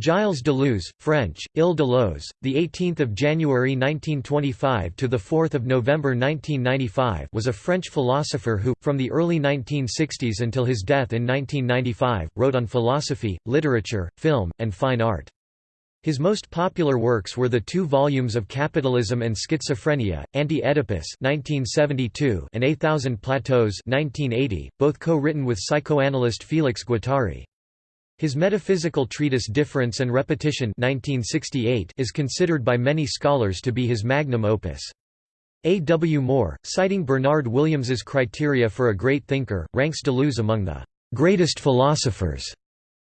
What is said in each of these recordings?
Gilles Deleuze, French, Il Deleuze, the 18th of January 1925 to the 4th of November 1995, was a French philosopher who, from the early 1960s until his death in 1995, wrote on philosophy, literature, film, and fine art. His most popular works were the two volumes of Capitalism and Schizophrenia, Anti-Oedipus (1972) and A Thousand Plateaus (1980), both co-written with psychoanalyst Félix Guattari. His metaphysical treatise Difference and Repetition 1968 is considered by many scholars to be his magnum opus. A. W. Moore, citing Bernard Williams's criteria for a great thinker, ranks Deleuze among the greatest philosophers.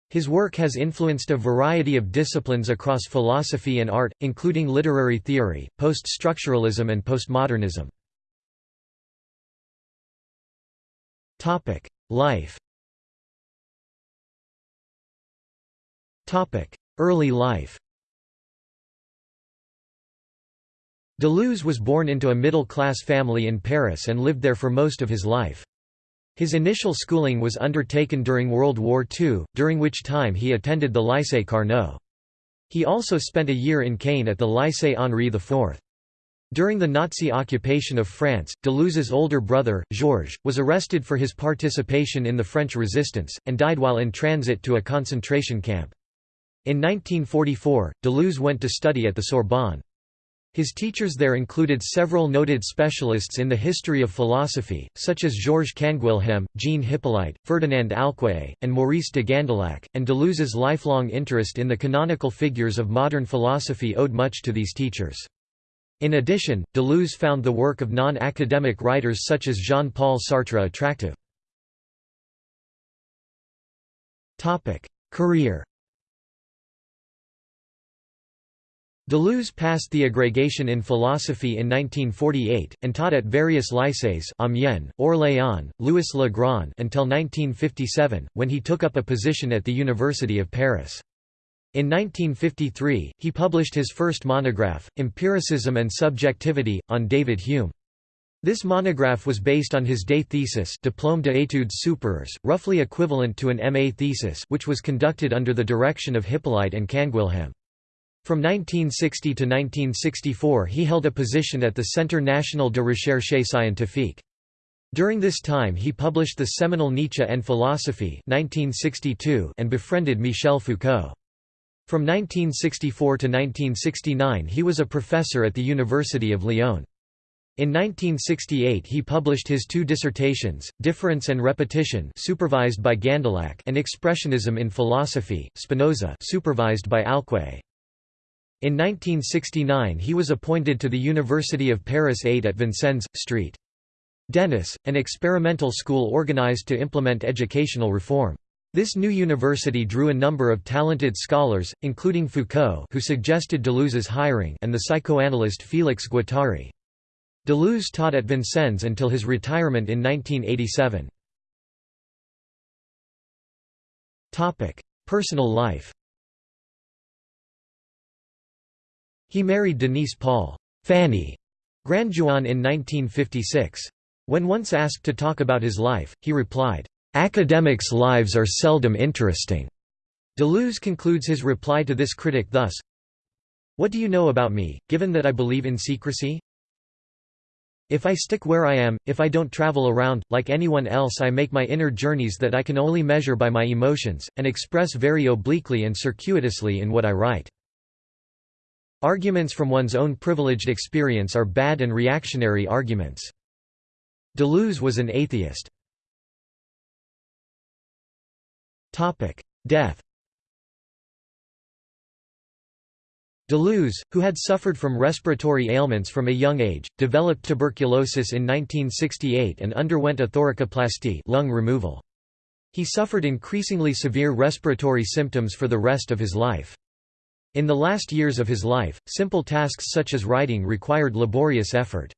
His work has influenced a variety of disciplines across philosophy and art, including literary theory, post-structuralism and postmodernism. Life Early life Deleuze was born into a middle-class family in Paris and lived there for most of his life. His initial schooling was undertaken during World War II, during which time he attended the Lycée Carnot. He also spent a year in Caen at the Lycée Henri IV. During the Nazi occupation of France, Deleuze's older brother, Georges, was arrested for his participation in the French resistance, and died while in transit to a concentration camp. In 1944, Deleuze went to study at the Sorbonne. His teachers there included several noted specialists in the history of philosophy, such as Georges Canguilhem, Jean Hyppolite, Ferdinand Alquié, and Maurice de Gandillac, and Deleuze's lifelong interest in the canonical figures of modern philosophy owed much to these teachers. In addition, Deleuze found the work of non-academic writers such as Jean-Paul Sartre attractive. Career Deleuze passed the agrégation in philosophy in 1948, and taught at various lycées Amiens, Orléans, Louis-le Grand until 1957, when he took up a position at the University of Paris. In 1953, he published his first monograph, Empiricism and Subjectivity, on David Hume. This monograph was based on his day thesis Diplôme d'études supérieures, roughly equivalent to an MA thesis which was conducted under the direction of Hyppolite and Canguilhem. From 1960 to 1964 he held a position at the Centre National de Recherche Scientifique. During this time he published the seminal Nietzsche and Philosophy 1962 and befriended Michel Foucault. From 1964 to 1969 he was a professor at the University of Lyon. In 1968 he published his two dissertations, Difference and Repetition supervised by Gandillac and Expressionism in Philosophy, Spinoza supervised by Alquié. In 1969 he was appointed to the University of Paris 8 at Vincennes, St. Denis, an experimental school organized to implement educational reform. This new university drew a number of talented scholars, including Foucault who suggested Deleuze's hiring and the psychoanalyst Félix Guattari. Deleuze taught at Vincennes until his retirement in 1987. Personal life He married Denise Paul Fanny Grandjouan in 1956. When once asked to talk about his life, he replied, "'Academics' lives are seldom interesting." Deleuze concludes his reply to this critic thus, What do you know about me, given that I believe in secrecy? If I stick where I am, if I don't travel around, like anyone else I make my inner journeys that I can only measure by my emotions, and express very obliquely and circuitously in what I write. Arguments from one's own privileged experience are bad and reactionary arguments. Deleuze was an atheist. Death Deleuze, who had suffered from respiratory ailments from a young age, developed tuberculosis in 1968 and underwent a thoracoplasty lung removal. He suffered increasingly severe respiratory symptoms for the rest of his life. In the last years of his life, simple tasks such as writing required laborious effort.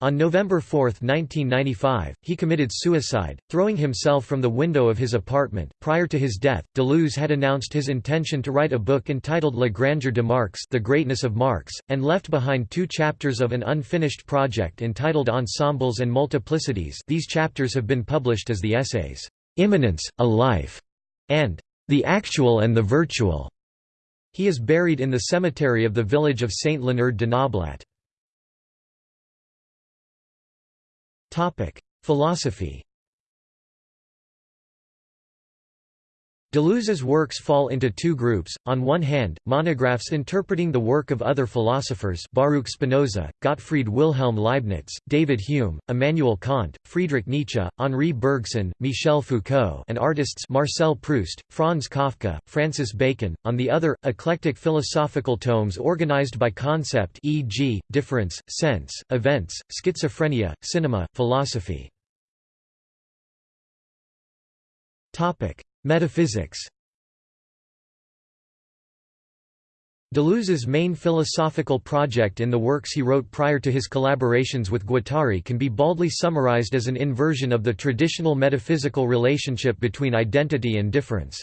On November 4, 1995, he committed suicide, throwing himself from the window of his apartment. Prior to his death, Deleuze had announced his intention to write a book entitled La Grandeur de Marx, The Greatness of Marx, and left behind two chapters of an unfinished project entitled Ensembles and Multiplicities. These chapters have been published as the essays Immanence, a Life, and The Actual and the Virtual. He is buried in the cemetery of the village of Saint Leonard de Noblat. Philosophy Deleuze's works fall into two groups, on one hand, monographs interpreting the work of other philosophers Baruch Spinoza, Gottfried Wilhelm Leibniz, David Hume, Immanuel Kant, Friedrich Nietzsche, Henri Bergson, Michel Foucault and artists Marcel Proust, Franz Kafka, Francis Bacon, on the other, eclectic philosophical tomes organized by concept e.g., difference, sense, events, schizophrenia, cinema, philosophy. Metaphysics Deleuze's main philosophical project in the works he wrote prior to his collaborations with Guattari can be baldly summarized as an inversion of the traditional metaphysical relationship between identity and difference.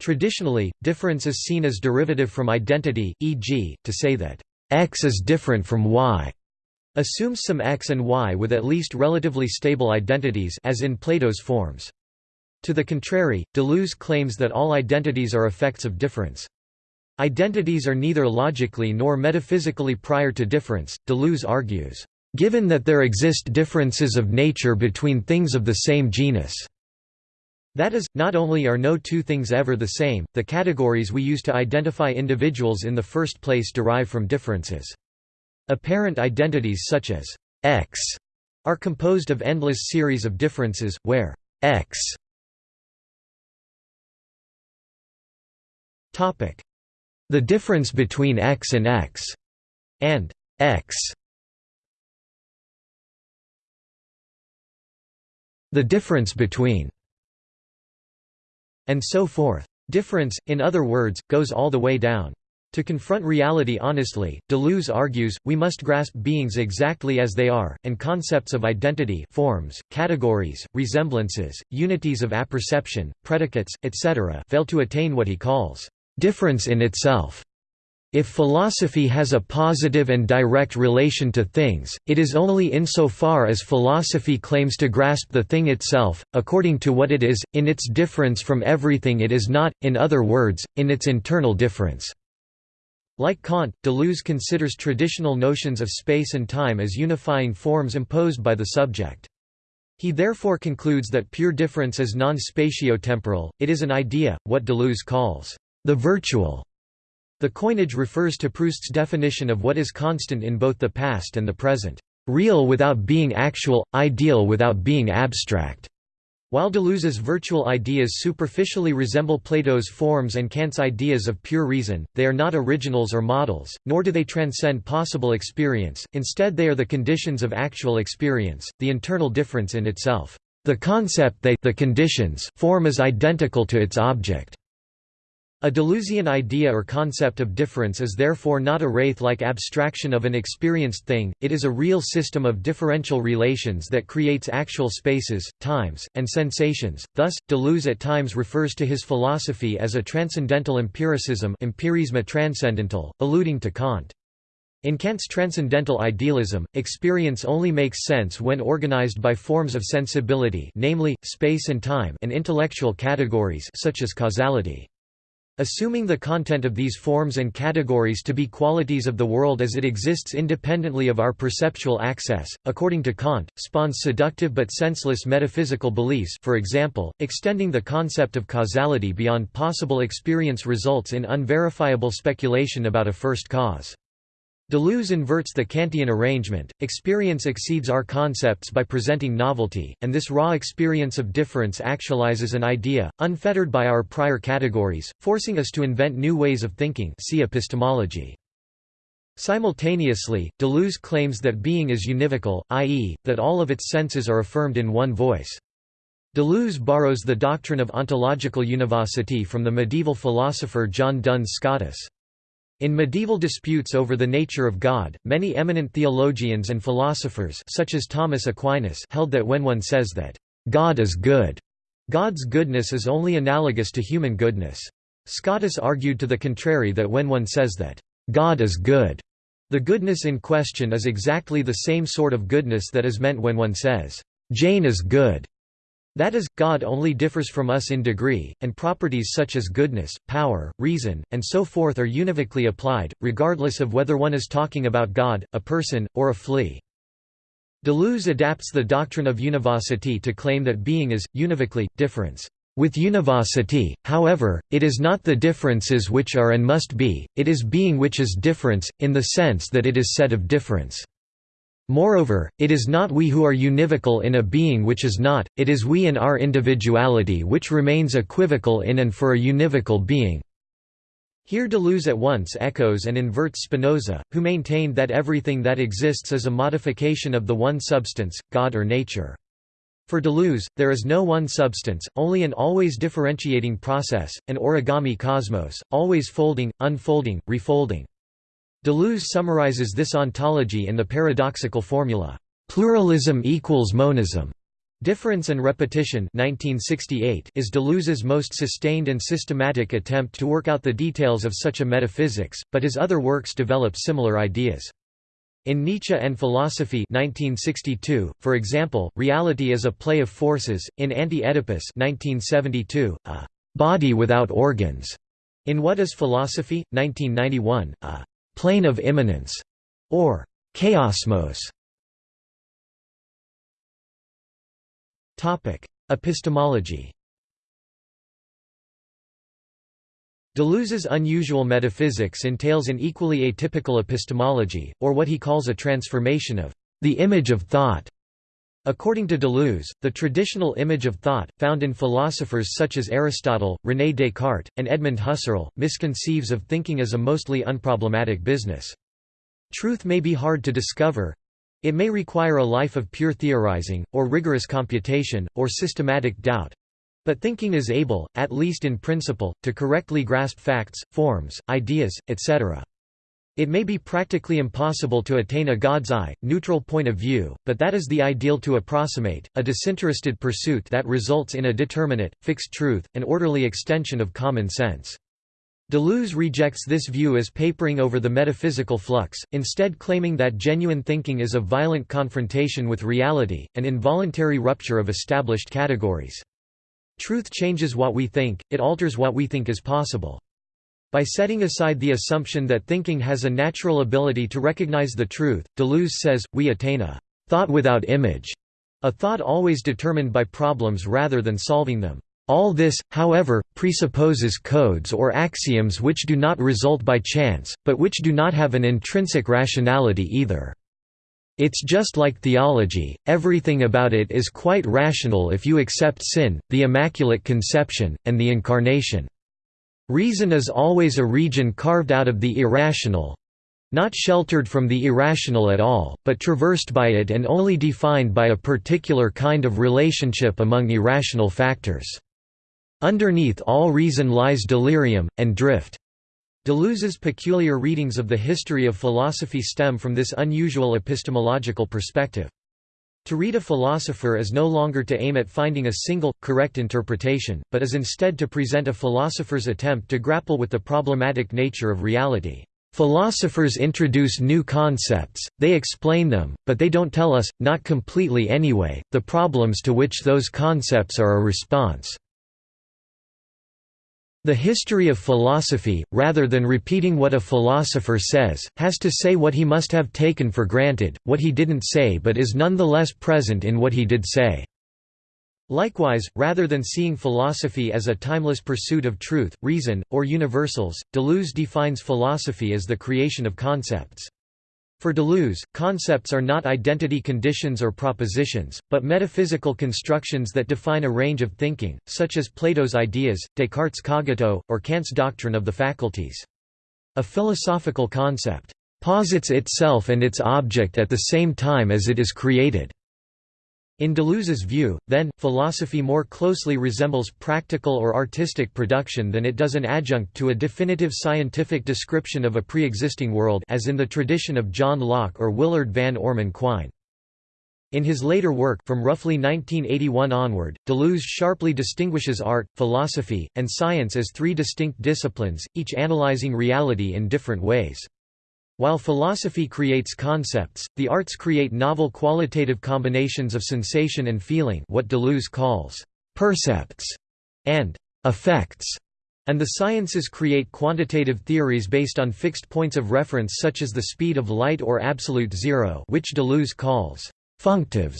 Traditionally, difference is seen as derivative from identity, e.g., to say that x is different from y assumes some x and y with at least relatively stable identities as in Plato's forms. To the contrary, Deleuze claims that all identities are effects of difference. Identities are neither logically nor metaphysically prior to difference, Deleuze argues, "...given that there exist differences of nature between things of the same genus." That is, not only are no two things ever the same, the categories we use to identify individuals in the first place derive from differences. Apparent identities such as x are composed of endless series of differences, where x The difference between x and x and x The difference between and so forth. Difference, in other words, goes all the way down. To confront reality honestly, Deleuze argues, we must grasp beings exactly as they are, and concepts of identity forms, categories, resemblances, unities of apperception, predicates, etc. fail to attain what he calls difference in itself. If philosophy has a positive and direct relation to things, it is only insofar as philosophy claims to grasp the thing itself, according to what it is, in its difference from everything it is not, in other words, in its internal difference. Like Kant, Deleuze considers traditional notions of space and time as unifying forms imposed by the subject. He therefore concludes that pure difference is non-spatiotemporal, it is an idea, what Deleuze calls the virtual. The coinage refers to Proust's definition of what is constant in both the past and the present, real without being actual, ideal without being abstract. While Deleuze's virtual ideas superficially resemble Plato's forms and Kant's ideas of pure reason, they are not originals or models, nor do they transcend possible experience, instead they are the conditions of actual experience, the internal difference in itself. The concept they the conditions form is identical to its object. A Deleuzian idea or concept of difference is therefore not a wraith-like abstraction of an experienced thing, it is a real system of differential relations that creates actual spaces, times, and sensations. Thus, Deleuze at times refers to his philosophy as a transcendental empiricism empirisme transcendental, alluding to Kant. In Kant's transcendental idealism, experience only makes sense when organized by forms of sensibility namely, space and time and intellectual categories such as causality. Assuming the content of these forms and categories to be qualities of the world as it exists independently of our perceptual access, according to Kant, spawns seductive but senseless metaphysical beliefs for example, extending the concept of causality beyond possible experience results in unverifiable speculation about a first cause. Deleuze inverts the Kantian arrangement, experience exceeds our concepts by presenting novelty, and this raw experience of difference actualizes an idea, unfettered by our prior categories, forcing us to invent new ways of thinking see epistemology. Simultaneously, Deleuze claims that being is univocal, i.e., that all of its senses are affirmed in one voice. Deleuze borrows the doctrine of ontological univocity from the medieval philosopher John Duns Scotus. In medieval disputes over the nature of God, many eminent theologians and philosophers such as Thomas Aquinas held that when one says that, "...God is good," God's goodness is only analogous to human goodness. Scotus argued to the contrary that when one says that, "...God is good," the goodness in question is exactly the same sort of goodness that is meant when one says, "...Jane is good." That is, God only differs from us in degree, and properties such as goodness, power, reason, and so forth are univocally applied, regardless of whether one is talking about God, a person, or a flea. Deleuze adapts the doctrine of univocity to claim that being is, univocally, difference. With univocity, however, it is not the differences which are and must be, it is being which is difference, in the sense that it is said of difference. Moreover, it is not we who are univocal in a being which is not, it is we in our individuality which remains equivocal in and for a univocal being. Here Deleuze at once echoes and inverts Spinoza, who maintained that everything that exists is a modification of the one substance, God or nature. For Deleuze, there is no one substance, only an always differentiating process, an origami cosmos, always folding, unfolding, refolding. Deleuze summarizes this ontology in the paradoxical formula, "'pluralism equals monism' Difference and Repetition 1968 is Deleuze's most sustained and systematic attempt to work out the details of such a metaphysics, but his other works develop similar ideas. In Nietzsche and Philosophy 1962, for example, reality is a play of forces, in Anti-Oedipus 1972, a «body without organs», in What is Philosophy? 1991, a plane of immanence, or chaosmos. Topic: Epistemology. Deleuze's unusual metaphysics entails an equally atypical epistemology, or what he calls a transformation of the image of thought. According to Deleuze, the traditional image of thought, found in philosophers such as Aristotle, René Descartes, and Edmund Husserl, misconceives of thinking as a mostly unproblematic business. Truth may be hard to discover. It may require a life of pure theorizing, or rigorous computation, or systematic doubt. But thinking is able, at least in principle, to correctly grasp facts, forms, ideas, etc. It may be practically impossible to attain a God's eye, neutral point of view, but that is the ideal to approximate, a disinterested pursuit that results in a determinate, fixed truth, an orderly extension of common sense. Deleuze rejects this view as papering over the metaphysical flux, instead claiming that genuine thinking is a violent confrontation with reality, an involuntary rupture of established categories. Truth changes what we think, it alters what we think is possible. By setting aside the assumption that thinking has a natural ability to recognize the truth, Deleuze says, we attain a thought without image, a thought always determined by problems rather than solving them. All this, however, presupposes codes or axioms which do not result by chance, but which do not have an intrinsic rationality either. It's just like theology, everything about it is quite rational if you accept sin, the Immaculate Conception, and the Incarnation. Reason is always a region carved out of the irrational not sheltered from the irrational at all, but traversed by it and only defined by a particular kind of relationship among irrational factors. Underneath all reason lies delirium, and drift. Deleuze's peculiar readings of the history of philosophy stem from this unusual epistemological perspective. To read a philosopher is no longer to aim at finding a single, correct interpretation, but is instead to present a philosopher's attempt to grapple with the problematic nature of reality. Philosophers introduce new concepts, they explain them, but they don't tell us, not completely anyway, the problems to which those concepts are a response. The history of philosophy, rather than repeating what a philosopher says, has to say what he must have taken for granted, what he didn't say but is nonetheless present in what he did say. Likewise, rather than seeing philosophy as a timeless pursuit of truth, reason, or universals, Deleuze defines philosophy as the creation of concepts. For Deleuze, concepts are not identity conditions or propositions, but metaphysical constructions that define a range of thinking, such as Plato's ideas, Descartes' cogito, or Kant's doctrine of the faculties. A philosophical concept posits itself and its object at the same time as it is created. In Deleuze's view, then, philosophy more closely resembles practical or artistic production than it does an adjunct to a definitive scientific description of a pre-existing world as in the tradition of John Locke or Willard van Orman Quine. In his later work from roughly 1981 onward, Deleuze sharply distinguishes art, philosophy, and science as three distinct disciplines, each analyzing reality in different ways. While philosophy creates concepts, the arts create novel qualitative combinations of sensation and feeling what Deleuze calls «percepts» and «affects», and the sciences create quantitative theories based on fixed points of reference such as the speed of light or absolute zero which Deleuze calls «functives».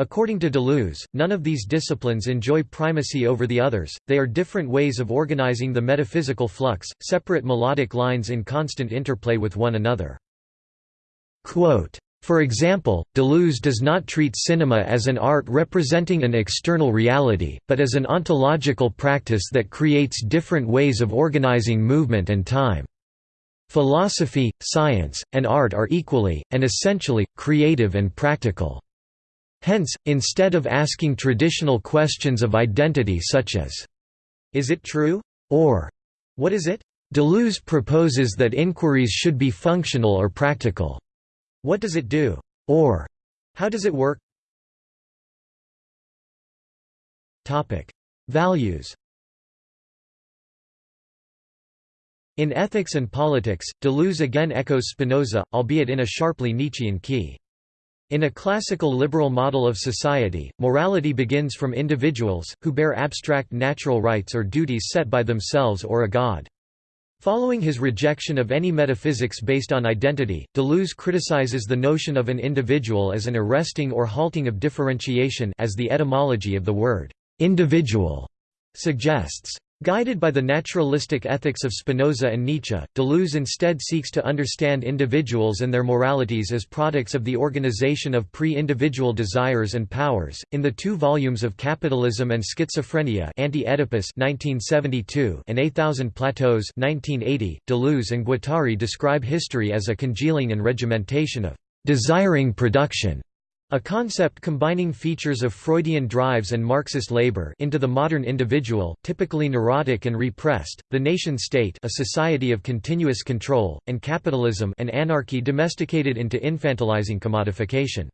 According to Deleuze, none of these disciplines enjoy primacy over the others, they are different ways of organizing the metaphysical flux, separate melodic lines in constant interplay with one another. Quote, for example, Deleuze does not treat cinema as an art representing an external reality, but as an ontological practice that creates different ways of organizing movement and time. Philosophy, science, and art are equally, and essentially, creative and practical. Hence, instead of asking traditional questions of identity such as, "'Is it true?' or "'What is it?' Deleuze proposes that inquiries should be functional or practical. What does it do? Or, how does it work? Values In Ethics and Politics, Deleuze again echoes Spinoza, albeit in a sharply Nietzschean key. In a classical liberal model of society, morality begins from individuals, who bear abstract natural rights or duties set by themselves or a god. Following his rejection of any metaphysics based on identity, Deleuze criticizes the notion of an individual as an arresting or halting of differentiation as the etymology of the word «individual» suggests. Guided by the naturalistic ethics of Spinoza and Nietzsche, Deleuze instead seeks to understand individuals and their moralities as products of the organization of pre-individual desires and powers. In the two volumes of Capitalism and Schizophrenia, Anti-Oedipus (1972) and A Thousand Plateaus (1980), Deleuze and Guattari describe history as a congealing and regimentation of desiring production a concept combining features of Freudian drives and Marxist labor into the modern individual, typically neurotic and repressed, the nation-state a society of continuous control, and capitalism and anarchy domesticated into infantilizing commodification.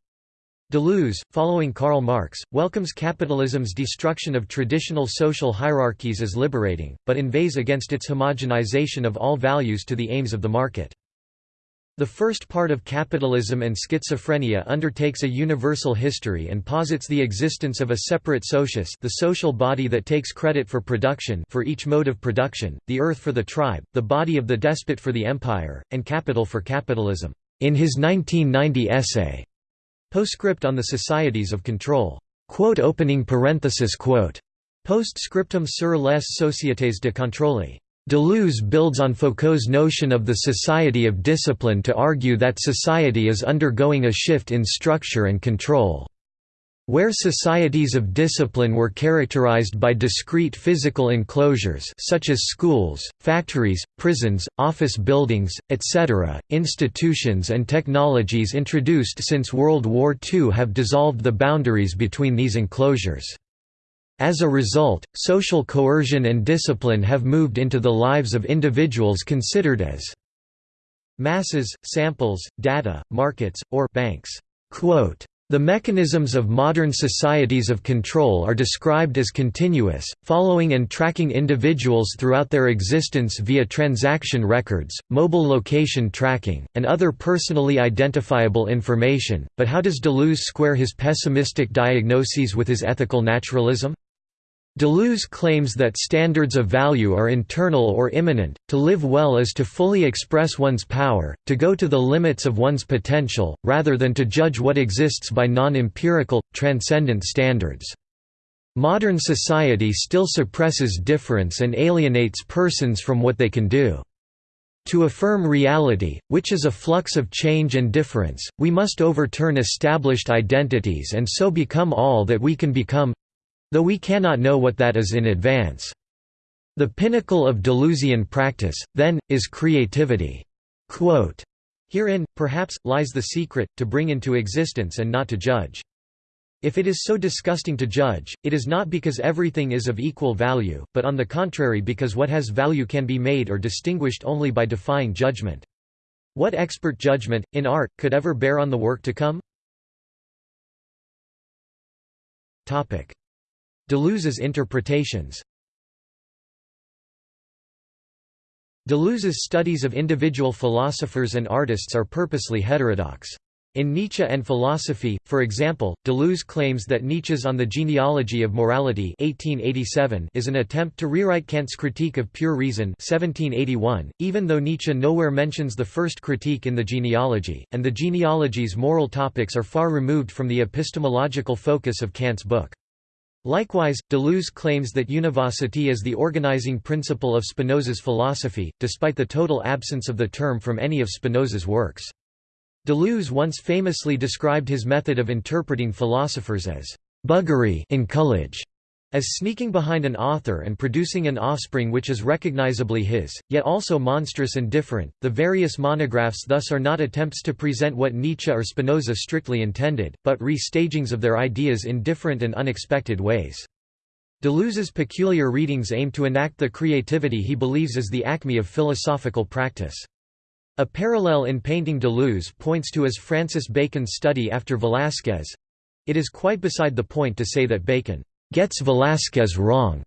Deleuze, following Karl Marx, welcomes capitalism's destruction of traditional social hierarchies as liberating, but inveighs against its homogenization of all values to the aims of the market. The first part of Capitalism and Schizophrenia undertakes a universal history and posits the existence of a separate socius the social body that takes credit for production for each mode of production, the earth for the tribe, the body of the despot for the empire, and capital for capitalism. In his 1990 essay, Postscript on the Societies of Control, quote opening parenthesis quote, Postscriptum sur les sociétés de contrôle. Deleuze builds on Foucault's notion of the society of discipline to argue that society is undergoing a shift in structure and control. Where societies of discipline were characterized by discrete physical enclosures such as schools, factories, prisons, office buildings, etc., institutions and technologies introduced since World War II have dissolved the boundaries between these enclosures. As a result, social coercion and discipline have moved into the lives of individuals considered as masses, samples, data, markets, or banks. The mechanisms of modern societies of control are described as continuous, following and tracking individuals throughout their existence via transaction records, mobile location tracking, and other personally identifiable information. But how does Deleuze square his pessimistic diagnoses with his ethical naturalism? Deleuze claims that standards of value are internal or immanent, to live well is to fully express one's power, to go to the limits of one's potential, rather than to judge what exists by non-empirical, transcendent standards. Modern society still suppresses difference and alienates persons from what they can do. To affirm reality, which is a flux of change and difference, we must overturn established identities and so become all that we can become, though we cannot know what that is in advance. The pinnacle of Deleuzian practice, then, is creativity. Quote, Herein, perhaps, lies the secret, to bring into existence and not to judge. If it is so disgusting to judge, it is not because everything is of equal value, but on the contrary because what has value can be made or distinguished only by defying judgment. What expert judgment, in art, could ever bear on the work to come? Deleuze's interpretations Deleuze's studies of individual philosophers and artists are purposely heterodox. In Nietzsche and Philosophy, for example, Deleuze claims that Nietzsche's On the Genealogy of Morality 1887 is an attempt to rewrite Kant's Critique of Pure Reason 1781, even though Nietzsche nowhere mentions the first critique in the genealogy, and the genealogy's moral topics are far removed from the epistemological focus of Kant's book. Likewise, Deleuze claims that univocity is the organizing principle of Spinoza's philosophy, despite the total absence of the term from any of Spinoza's works. Deleuze once famously described his method of interpreting philosophers as buggery enculage, as sneaking behind an author and producing an offspring which is recognizably his, yet also monstrous and different. The various monographs thus are not attempts to present what Nietzsche or Spinoza strictly intended, but re-stagings of their ideas in different and unexpected ways. Deleuze's peculiar readings aim to enact the creativity he believes is the acme of philosophical practice. A parallel in painting Deleuze points to as Francis Bacon's study after Velázquez. It is quite beside the point to say that Bacon gets Velázquez wrong.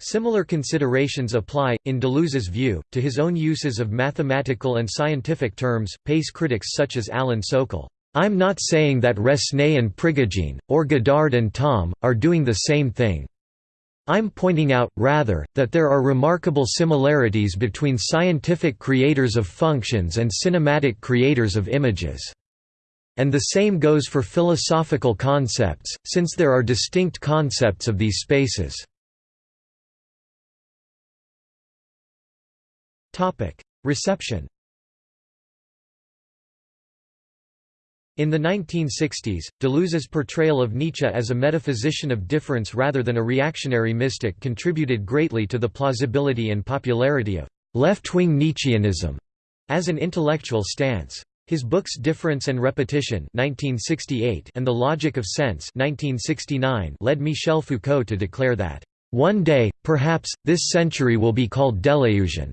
Similar considerations apply, in Deleuze's view, to his own uses of mathematical and scientific terms. Pace critics such as Alan Sokal, I'm not saying that Resnais and Prigogine, or Godard and Thom, are doing the same thing. I'm pointing out, rather, that there are remarkable similarities between scientific creators of functions and cinematic creators of images. And the same goes for philosophical concepts, since there are distinct concepts of these spaces. Reception In the 1960s, Deleuze's portrayal of Nietzsche as a metaphysician of difference rather than a reactionary mystic contributed greatly to the plausibility and popularity of left-wing Nietzscheanism as an intellectual stance. His books Difference and Repetition 1968 and The Logic of Sense 1969 led Michel Foucault to declare that, "...one day, perhaps, this century will be called Deleuzian."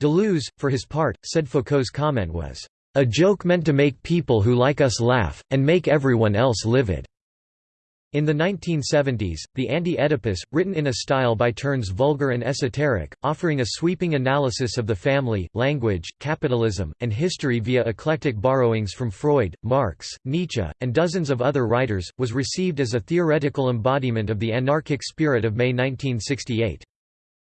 Deleuze, for his part, said Foucault's comment was, a joke meant to make people who like us laugh, and make everyone else livid." In the 1970s, the Anti-Oedipus, written in a style by turns vulgar and esoteric, offering a sweeping analysis of the family, language, capitalism, and history via eclectic borrowings from Freud, Marx, Nietzsche, and dozens of other writers, was received as a theoretical embodiment of the anarchic spirit of May 1968.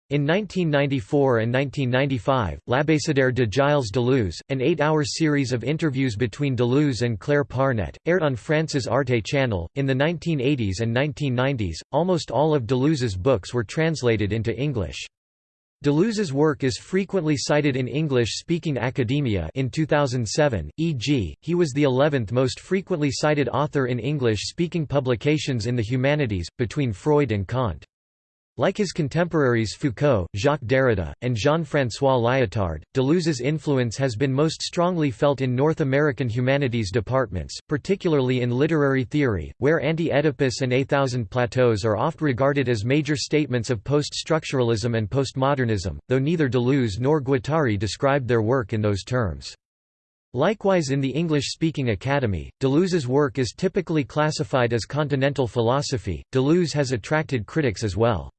In 1994 and 1995, L'Abécédaire de Gilles Deleuze, an eight-hour series of interviews between Deleuze and Claire Parnet, aired on France's Arte channel. In the 1980s and 1990s, almost all of Deleuze's books were translated into English. Deleuze's work is frequently cited in English-speaking academia in 2007, e.g., he was the 11th most frequently cited author in English-speaking publications in the humanities, between Freud and Kant. Like his contemporaries Foucault, Jacques Derrida, and Jean-François Lyotard, Deleuze's influence has been most strongly felt in North American humanities departments, particularly in literary theory, where Anti-Oedipus and A Thousand Plateaus are oft regarded as major statements of post-structuralism and postmodernism, though neither Deleuze nor Guattari described their work in those terms. Likewise in the English-speaking Academy, Deleuze's work is typically classified as continental philosophy. Deleuze has attracted critics as well.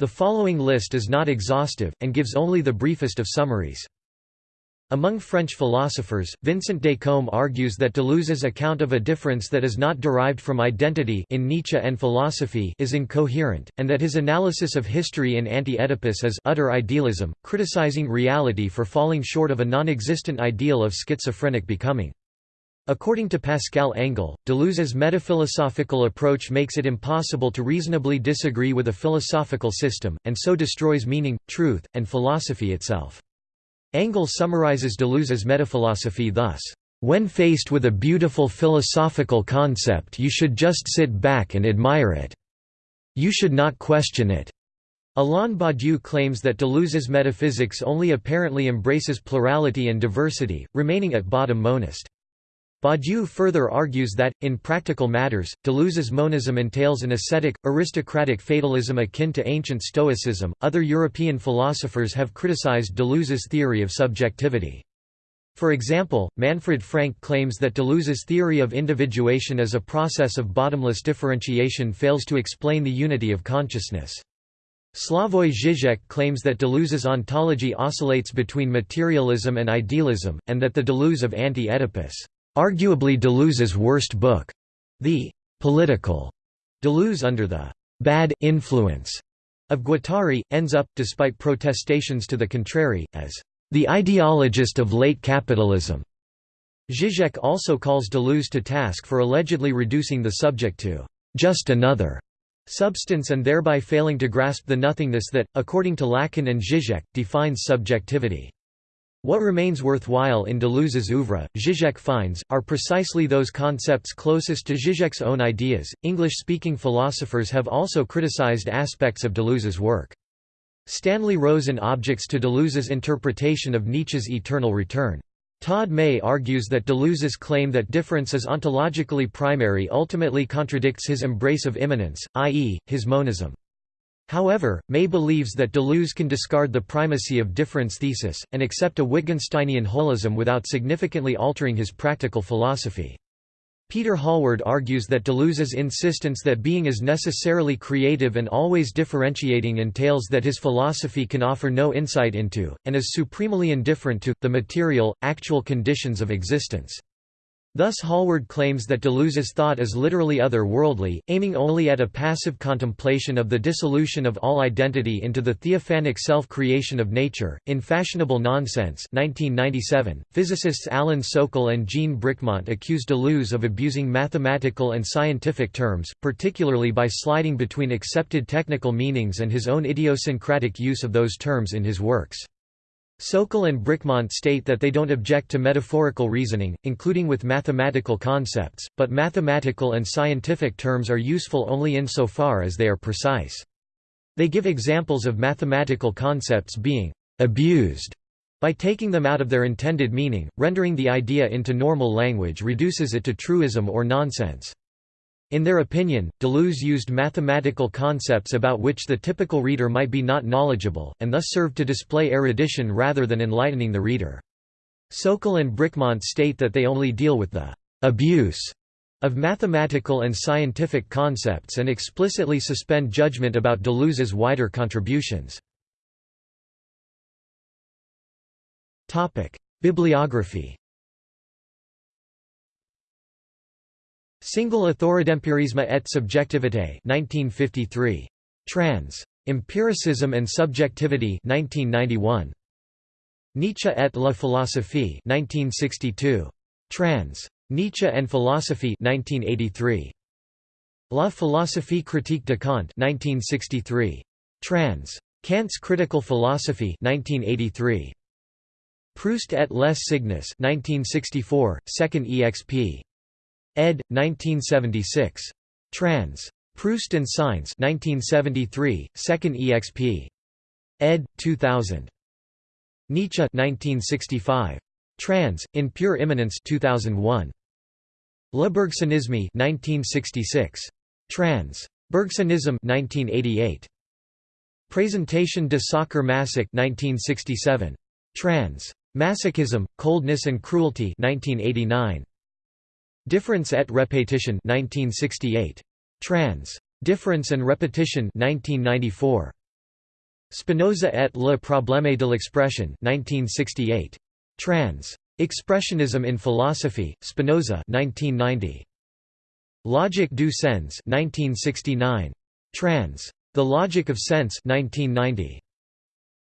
The following list is not exhaustive, and gives only the briefest of summaries. Among French philosophers, Vincent Descombes argues that Deleuze's account of a difference that is not derived from identity in Nietzsche and philosophy is incoherent, and that his analysis of history in Anti-Oedipus is utter idealism, criticizing reality for falling short of a non-existent ideal of schizophrenic becoming. According to Pascal Engel, Deleuze's metaphilosophical approach makes it impossible to reasonably disagree with a philosophical system, and so destroys meaning, truth, and philosophy itself. Engel summarizes Deleuze's metaphilosophy thus, "...when faced with a beautiful philosophical concept you should just sit back and admire it. You should not question it." Alain Badiou claims that Deleuze's metaphysics only apparently embraces plurality and diversity, remaining at bottom monist. Badiou further argues that, in practical matters, Deleuze's monism entails an ascetic, aristocratic fatalism akin to ancient Stoicism. Other European philosophers have criticized Deleuze's theory of subjectivity. For example, Manfred Frank claims that Deleuze's theory of individuation as a process of bottomless differentiation fails to explain the unity of consciousness. Slavoj Žižek claims that Deleuze's ontology oscillates between materialism and idealism, and that the Deleuze of Anti-Oedipus, arguably Deleuze's worst book, the political Deleuze under the bad influence of Guattari, ends up, despite protestations to the contrary, as the ideologist of late capitalism. Zizek also calls Deleuze to task for allegedly reducing the subject to just another substance and thereby failing to grasp the nothingness that, according to Lacan and Zizek, defines subjectivity. What remains worthwhile in Deleuze's oeuvre, Zizek finds, are precisely those concepts closest to Zizek's own ideas. English speaking philosophers have also criticized aspects of Deleuze's work. Stanley Rosen objects to Deleuze's interpretation of Nietzsche's eternal return. Todd May argues that Deleuze's claim that difference is ontologically primary ultimately contradicts his embrace of immanence, i.e., his monism. However, May believes that Deleuze can discard the primacy of difference thesis, and accept a Wittgensteinian holism without significantly altering his practical philosophy. Peter Hallward argues that Deleuze's insistence that being is necessarily creative and always differentiating entails that his philosophy can offer no insight into, and is supremely indifferent to, the material, actual conditions of existence. Thus Hallward claims that Deleuze's thought is literally other-worldly, aiming only at a passive contemplation of the dissolution of all identity into the theophanic self-creation of nature. In Fashionable Nonsense 1997, physicists Alan Sokal and Jean Bricmont accuse Deleuze of abusing mathematical and scientific terms, particularly by sliding between accepted technical meanings and his own idiosyncratic use of those terms in his works. Sokal and Bricmont state that they don't object to metaphorical reasoning, including with mathematical concepts, but mathematical and scientific terms are useful only insofar as they are precise. They give examples of mathematical concepts being «abused» by taking them out of their intended meaning, rendering the idea into normal language reduces it to truism or nonsense. In their opinion, Deleuze used mathematical concepts about which the typical reader might be not knowledgeable, and thus served to display erudition rather than enlightening the reader. Sokal and Bricmont state that they only deal with the «abuse» of mathematical and scientific concepts and explicitly suspend judgment about Deleuze's wider contributions. Bibliography Single Authoridempirisme et Subjectivité 1953. Trans. Empiricism and Subjectivity 1991. Nietzsche et la philosophie 1962. Trans. Nietzsche and Philosophy 1983. La philosophie critique de Kant 1963. Trans. Kant's Critical Philosophy 1983. Proust et les signes 1964, 2nd exp ed. 1976. Trans. Proust and Science 1973, 2nd exp. ed. 2000. Nietzsche 1965. Trans. In Pure Immanence 2001. Le Bergsonisme 1966. Trans. Bergsonism 1988. Présentation de Sacher-Masoch 1967. Trans. Masochism, Coldness and Cruelty 1989. Difference et Repetition 1968. Trans. Difference and Repetition 1994. Spinoza et le problème de l'expression 1968. Trans. Expressionism in Philosophy, Spinoza 1990. Logique du sens 1969. Trans. The Logic of Sense 1990.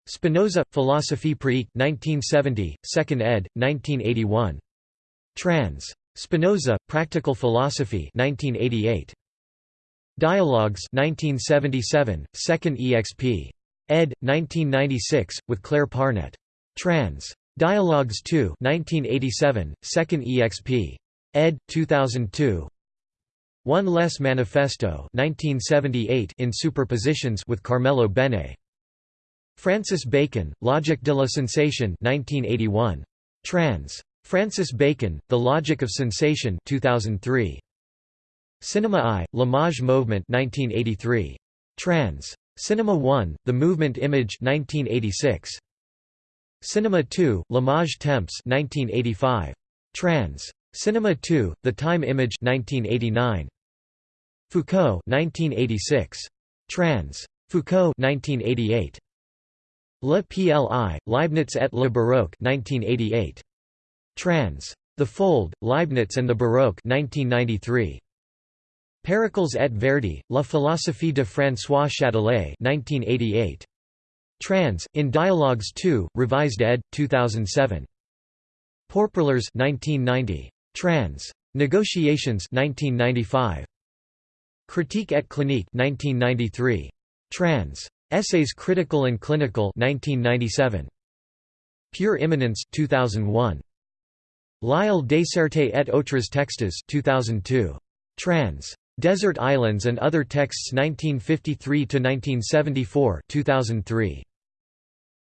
Spinoza, Philosophie pratique 1970, 2nd ed., 1981. Trans. Spinoza, Practical Philosophy 1988. Dialogues 1977, 2nd exp. ed. 1996, with Claire Parnet. Trans. Dialogues 2 1987, 2nd exp. ed. 2002. One Less Manifesto 1978 in Superpositions with Carmelo Bene. Francis Bacon, Logique de la Sensation 1981. Trans. Francis Bacon, The Logic of Sensation 2003. Cinema I, L'Image Movement 1983. Trans. Cinema 1, The Movement Image 1986. Cinema 2, L'Image Temps 1985. Trans. Cinema 2, The Time Image 1989. Foucault 1986. Trans. Foucault 1988. Le Pli, Leibniz et le Baroque 1988. Trans. The Fold, Leibniz and the Baroque 1993. Pericles et Verdi, La philosophie de François Châtelet 1988. Trans, in Dialogues 2, Revised ed. 2007. Pourparlers 1990. Trans. Negotiations 1995. Critique et clinique 1993. Trans. Essays Critical and Clinical 1997. Pure Immanence 2001. L'Île déserte et autres textes 2002. Trans. Desert Islands and Other Texts 1953–1974 2003.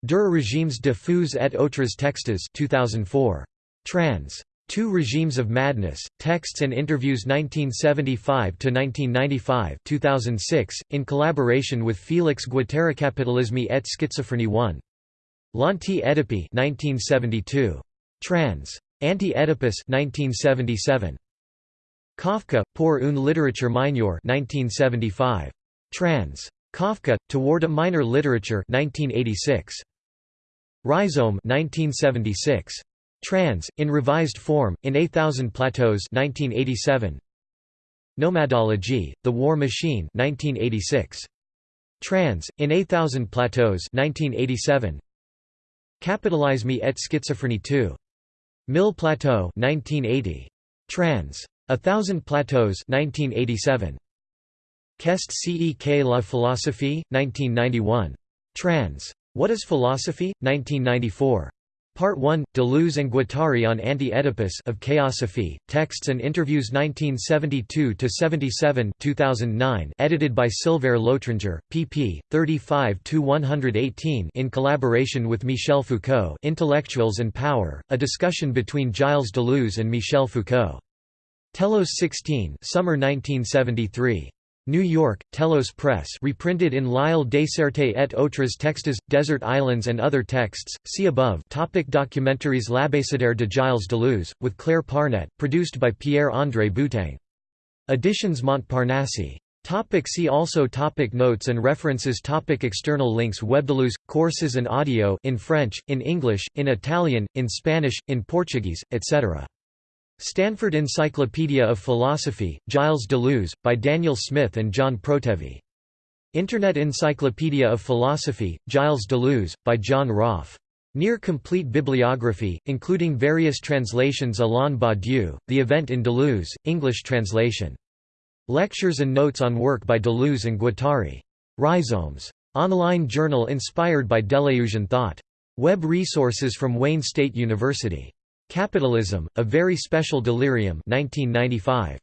Deux régimes de fous et autres textes 2004. Trans. Two Regimes of Madness, Texts and Interviews 1975–1995 2006, in collaboration with Félix Guattari Capitalisme et Schizophrénie 1. L'Anti-Oedipe 1972. Trans. Anti-Oedipus 1977. Kafka, pour une littérature 1975. Trans. Kafka, Toward a Minor Literature 1986. Rhizome 1976. Trans, in revised form, in A Thousand Plateaus 1987. Nomadology, The War Machine 1986. Trans, in A Thousand Plateaus 1987. Capitalisme et Schizophrénie 2. Mille Plateaux 1980. Trans. A Thousand Plateaus 1987. Qu'est ce la philosophie? 1991. Trans. What is Philosophy? 1994. Part 1, Deleuze and Guattari on Anti-Oedipus of Chaosophy, Texts and Interviews 1972–77 2009 edited by Sylvère Lotringer, pp. 35–118 in collaboration with Michel Foucault Intellectuals and Power, a discussion between Gilles Deleuze and Michel Foucault. Telos 16 Summer 1973. New York, Telos Press reprinted in L'Île déserte et autres textes, Desert Islands and Other Texts, see above topic Documentaries L'Abécédaire de Gilles Deleuze, with Claire Parnet, produced by Pierre-André Boutin. Editions Montparnasse. Topic see also topic Notes and references topic External links Webdeleuze, courses and audio in French, in English, in Italian, in Spanish, in Portuguese, etc. Stanford Encyclopedia of Philosophy, Gilles Deleuze, by Daniel Smith and John Protevi. Internet Encyclopedia of Philosophy, Gilles Deleuze, by John Roffe. Near complete bibliography, including various translations Alain Badiou, The Event in Deleuze, English translation. Lectures and notes on work by Deleuze and Guattari. Rhizomes. Online journal inspired by Deleuzian thought. Web resources from Wayne State University. Capitalism, A Very Special Delirium 1995.